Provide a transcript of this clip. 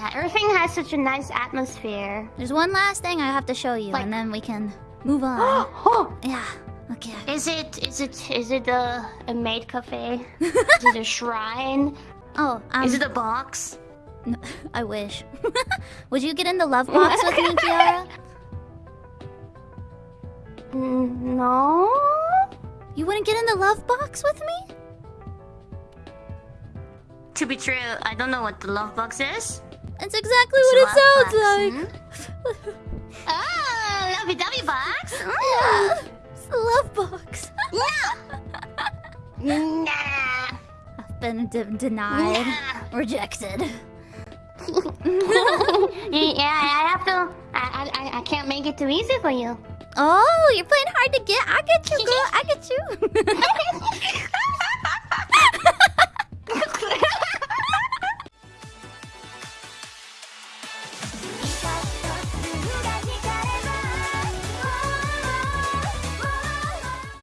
Yeah, everything has such a nice atmosphere. There's one last thing I have to show you, Like- and then we can move on. oh, yeah. Okay. is it is it is it a, a maid cafe? is it a shrine? Oh, um, is it a box? No, I wish. Would you get in the love box with me, Kiara? Mm, no. You wouldn't get in the love box with me? To be true, I don't know what the love box is. That's exactly what it sounds like. like. oh, lovey-dovey box. Mm. Yeah, it's the love box. Nah. I've been de- denied, Nah. rejected. yeah, I have to. I, I I can't make it too easy for you. Oh, you're playing hard to get. I get you, girl. I.